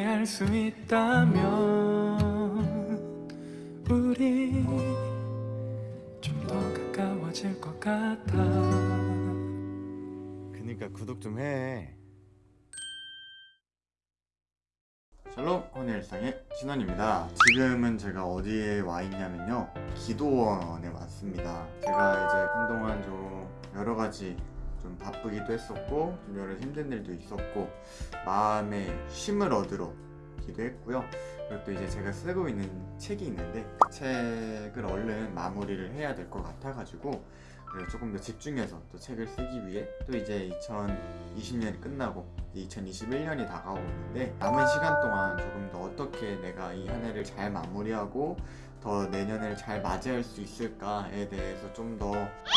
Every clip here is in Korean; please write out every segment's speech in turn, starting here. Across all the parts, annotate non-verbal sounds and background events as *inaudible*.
함께 할 수 있다면 우리 좀 더 가까워질 것 같아 그니까 구독 좀 해. 샬롬 혼의 일상의 신원입니다. 지금은 제가 어디에 와 있냐면요. 기도원에 왔습니다. 제가 이제 한동안 좀 여러 가지 좀 바쁘기도 했었고 좀 여러 힘든 일도 있었고 마음에 쉼을 얻으러 기도했고요. 그리고 또 이제 제가 쓰고 있는 책이 있는데 그 책을 얼른 마무리를 해야 될 것 같아가지고 그래서 조금 더 집중해서 또 책을 쓰기 위해 또 이제 2020년이 끝나고 2021년이 다가오고 있는데 남은 시간 동안 조금 더 어떻게 내가 이 한 해를 잘 마무리하고 더 내년을 잘 맞이할 수 있을까에 대해서 좀 더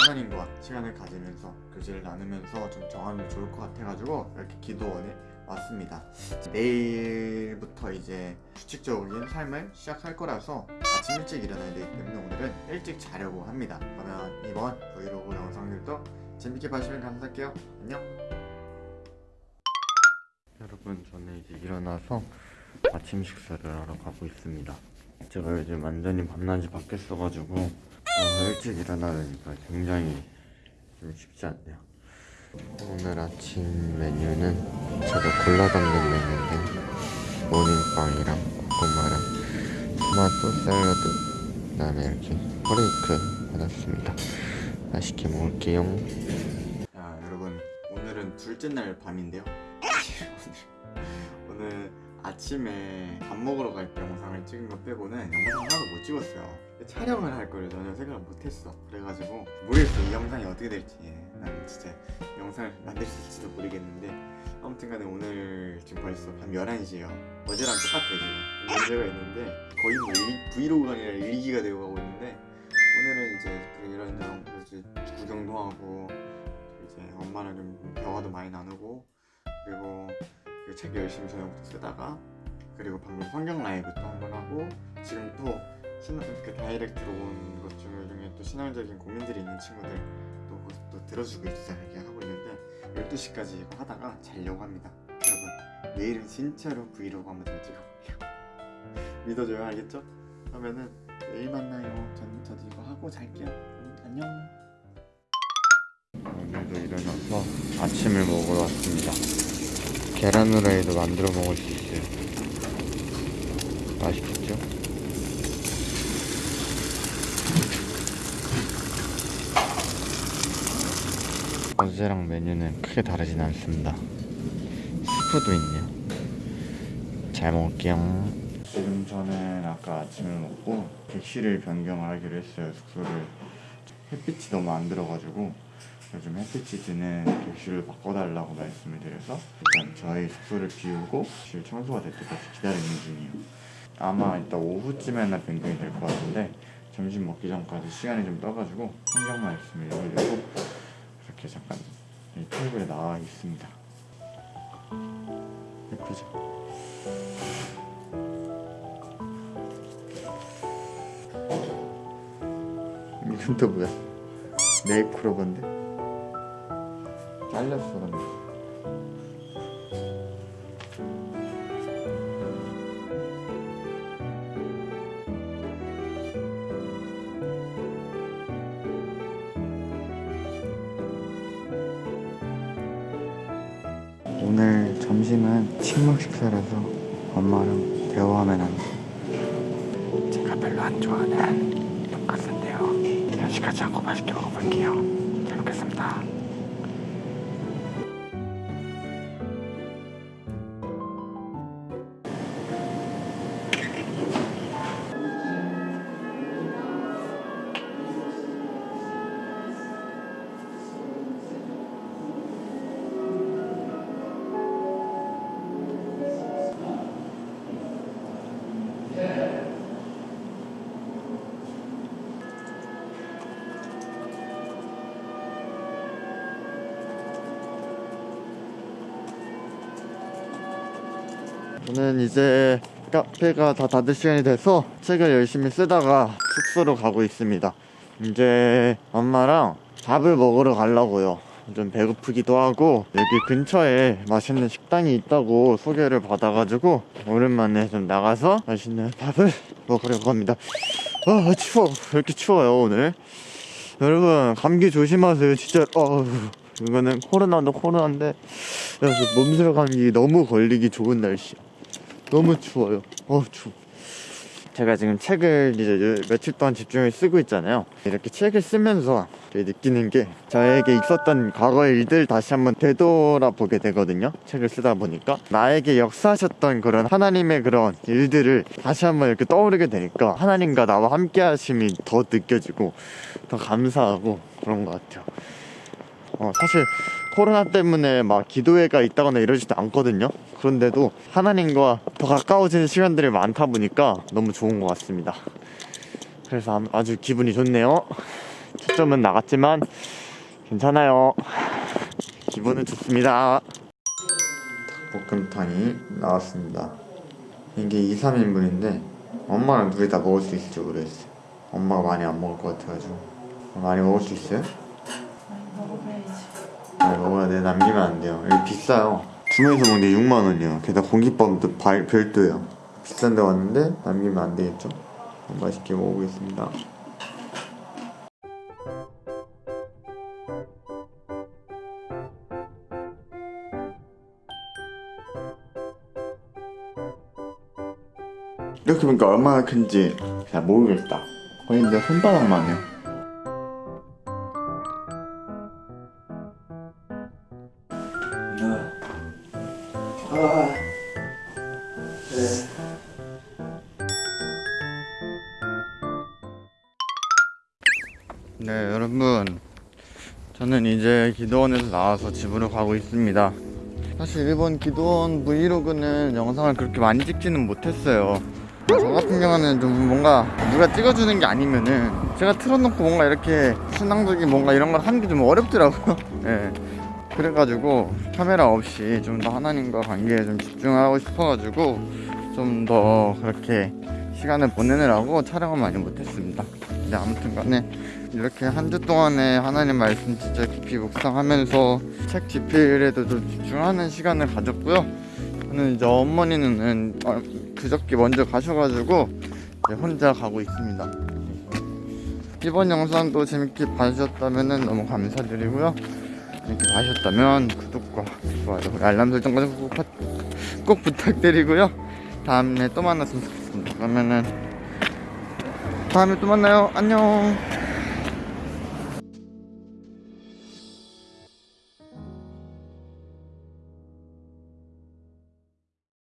하나님과 시간을 가지면서 교제를 나누면서 좀 정하면 좋을 것 같아가지고 이렇게 기도원에 왔습니다. 내일부터 이제 규칙적인 삶을 시작할 거라서 아침 일찍 일어나야 되기 때문에 오늘은 일찍 자려고 합니다. 그러면 이번 브이로그 영상들도 재밌게 봐주시면 감사할게요. 안녕. 여러분 저는 이제 일어나서 아침 식사를 하러 가고 있습니다. 제가 요즘 완전히 밤낮이 바뀌었어가지고 어, 일찍 일어나려니까 굉장히 좀 쉽지 않네요. 오늘 아침 메뉴는 제가 골라 담는 메뉴인데 모닝빵이랑 고구마랑 토마토 샐러드 그다음에 이렇게 허레이크 받았습니다. 맛있게 먹을게요. 야 여러분 오늘은 둘째 날 밤인데요. *laughs* 오늘 오늘 아침에 밥 먹으러 갈 때 영상을 찍은 거 빼고는 영상 못 찍었어요. 촬영을 할 거를 전혀 생각을 못했어. 그래가지고 모르겠어 이 영상이 어떻게 될지. 난 진짜 영상을 만들 수 있을지도 모르겠는데 아무튼간에 오늘 지금 벌써 밤 11시에요. 어제랑 똑같아요 지금. 문제가 있는데 거의 뭐 일, 브이로그가 아니라 일기가 되어 가고 있는데 오늘은 이제 그 이런저런 구경도 하고 이제 엄마랑 좀 대화도 많이 나누고 그리고 그책 열심히 저녁부터 쓰다가 그리고 방금 성경 라이브도 한번 하고 지금 또 신앙 그 다이렉트로 온 것 중에 또 신앙적인 고민들이 있는 친구들 또, 또 들어주고 있자 이렇게 하고 있는데 12시까지 이거 하다가 자려고 합니다. 여러분 내일은 진짜로 브이로그 한번 더 찍어볼게요. *laughs* 믿어줘요? 알겠죠? 그러면은 내일 만나요. 전, 저도 이거 하고 잘게요. 음, 안녕. 오늘도 일어나서 아침을 먹으러 왔습니다. 계란 후라이도 만들어 먹을 수 있어요. 맛있겠죠? 어제랑 메뉴는 크게 다르진 않습니다. 스프도 있네요. 잘 먹을게요. 지금 저는 아까 아침을 먹고 객실을 변경하기로 했어요. 숙소를. 햇빛이 너무 안 들어가지고 요즘 햇빛이 드는 객실을 바꿔달라고 말씀을 드려서 일단 저희 숙소를 비우고 객실 청소가 될 때까지 기다리는 중이에요. 아마 이따 오후쯤에나 변경이 될 것 같은데 점심 먹기 전까지 시간이 좀 떠가지고 환경 말씀을 읽으려고 이렇게 잠깐 이 테이블에 나와 있습니다 예쁘죠? 이건 또 뭐야? 네이크로버인데? 잘렸어 근데 오늘 점심은 식물 식사라서 엄마랑 대화하면 안 돼. 제가 별로 안 좋아하는 돈가스인데요. 야식하지 않고 맛있게 먹어볼게요. 잘 먹겠습니다. 저는 이제 카페가 다 닫을 시간이 돼서 책을 열심히 쓰다가 숙소로 가고 있습니다. 이제 엄마랑 밥을 먹으러 가려고요. 좀 배고프기도 하고 여기 근처에 맛있는 식당이 있다고 소개를 받아가지고 오랜만에 좀 나가서 맛있는 밥을 먹으려고 합니다. 아 추워 왜 이렇게 추워요 오늘 여러분 감기 조심하세요 진짜 어 이거는 코로나도 코로나인데 몸살 감기 너무 걸리기 좋은 날씨 너무 추워요 어 추워 제가 지금 책을 이제 요- 며칠 동안 집중을 쓰고 있잖아요. 이렇게 책을 쓰면서 느끼는 게 저에게 있었던 과거의 일들 다시 한번 되돌아보게 되거든요. 책을 쓰다 보니까 나에게 역사하셨던 그런 하나님의 그런 일들을 다시 한번 이렇게 떠오르게 되니까 하나님과 나와 함께 하심이 더 느껴지고 더 감사하고 그런 것 같아요. 어, 사실 코로나 때문에 막 기도회가 있다거나 이러지도 않거든요. 그런데도 하나님과 더 가까워지는 시간들이 많다 보니까 너무 좋은 것 같습니다. 그래서 아- 아주 기분이 좋네요. 초점은 나갔지만 괜찮아요. 기분은 좋습니다. 닭볶음탕이 나왔습니다. 이게 2, 3인분인데 엄마랑 둘이 다 먹을 수 있을지 모르겠어요. 엄마가 많이 안 먹을 것 같아가지고 많이 먹을 수 있어요? 아, 먹어야 돼. 남기면 안 돼요. 여기 비싸요. 주문해서 먹는데 6만 원이요. 게다가 공깃밥도 발- 별도예요. 비싼 데 왔는데 남기면 안 되겠죠? 맛있게 먹어보겠습니다. 이렇게 보니까 얼마나 큰지 잘 모르겠다. 거의 내 손바닥만 해요. 네 여러분. 저는 이제 기도원에서 나와서 집으로 가고 있습니다. 사실 일본 기도원 브이로그는 영상을 그렇게 많이 찍지는 못했어요. 저 같은 경우는 좀 뭔가 누가 찍어주는 게 아니면은 제가 틀어놓고 뭔가 이렇게 신앙적인 뭔가 이런 걸 하는 게 좀 어렵더라고요. 예. *laughs* 그래가지고 카메라 없이 좀 더 하나님과 관계에 좀 집중하고 싶어가지고 좀 더 그렇게 시간을 보내느라고 촬영을 많이 못했습니다 근데 아무튼 간에 이렇게 한 주 동안에 하나님 말씀 진짜 깊이 묵상하면서 책 집필에도 좀 집중하는 시간을 가졌고요. 저는 이제 어머니는 어, 그저께 먼저 가셔가지고 혼자 가고 있습니다. 이번 영상도 재밌게 봐주셨다면 너무 감사드리고요. 재밌게 봐주셨다면 구독과 좋아요, 알람 설정까지 꼭, 부- 꼭 부탁드리고요. 다음에 또 만났으면 좋겠습니다. 그러면은 다음에 또 만나요. 안녕.